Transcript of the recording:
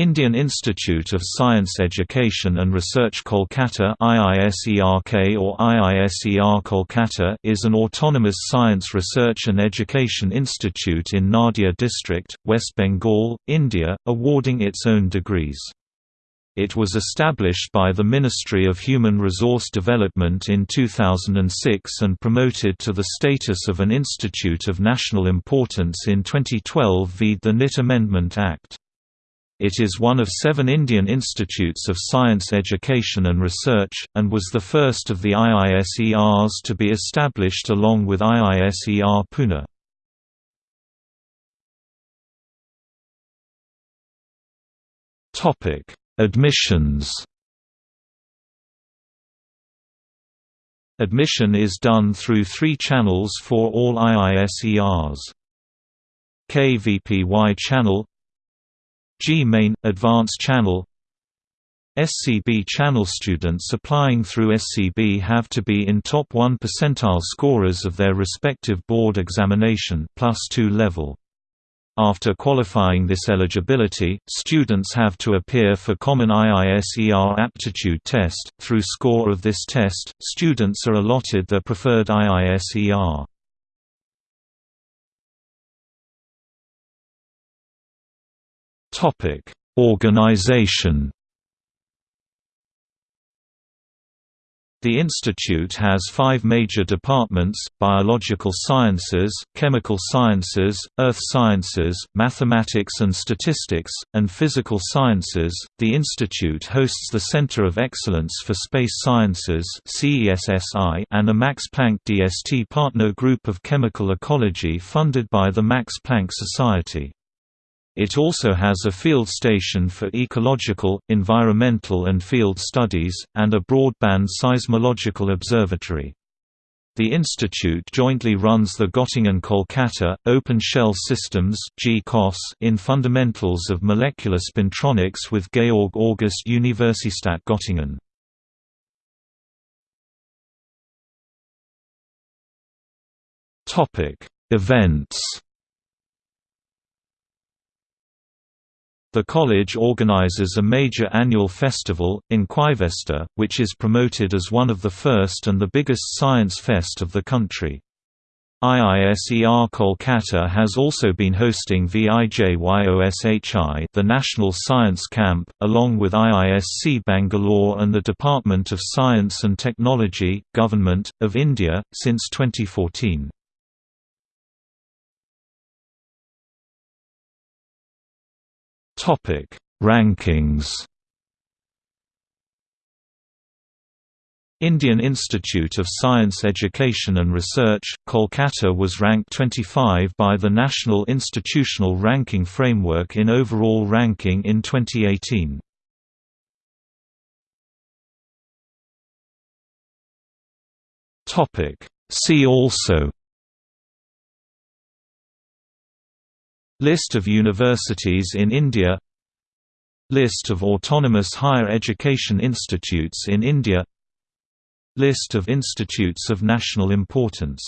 Indian Institute of Science Education and Research Kolkata IISERK or IISER Kolkata is an autonomous science research and education institute in Nadia district, West Bengal, India, awarding its own degrees. It was established by the Ministry of Human Resource Development in 2006 and promoted to the status of an institute of national importance in 2012 via the NIT Amendment Act. It is one of seven Indian institutes of science education and research, and was the first of the IISERs to be established along with IISER Pune. Admissions Admission is done through three channels for all IISERs. KVPY channel JEE-Main – Advanced Channel SCB channel students applying through SCB have to be in top 1 percentile scorers of their respective board examination plus 2 level. After qualifying this eligibility, students have to appear for Common IISER Aptitude Test. Through score of this test, students are allotted their preferred IISER. Topic: Organization. The institute has five major departments, biological sciences, chemical sciences, earth sciences, mathematics and statistics, and physical sciences. The institute hosts the Center of Excellence for Space Sciences and a Max Planck DST partner group of chemical ecology funded by the Max Planck Society. It also has a field station for ecological, environmental and field studies, and a broadband seismological observatory. The institute jointly runs the Göttingen-Kolkata, Open Shell Systems in Fundamentals of Molecular Spintronics with Georg August Universität Göttingen. Events The college organizes a major annual festival, Inquivesta, which is promoted as one of the first and the biggest science fest of the country. IISER Kolkata has also been hosting VIJYOSHI the National Science Camp, along with IISC Bangalore and the Department of Science and Technology, Government, of India, since 2014. Topic: Rankings. Indian Institute of Science Education and Research, Kolkata was ranked 25 by the National Institutional Ranking Framework in overall ranking in 2018. See also List of universities in India. List of autonomous higher education institutes in India. List of institutes of national importance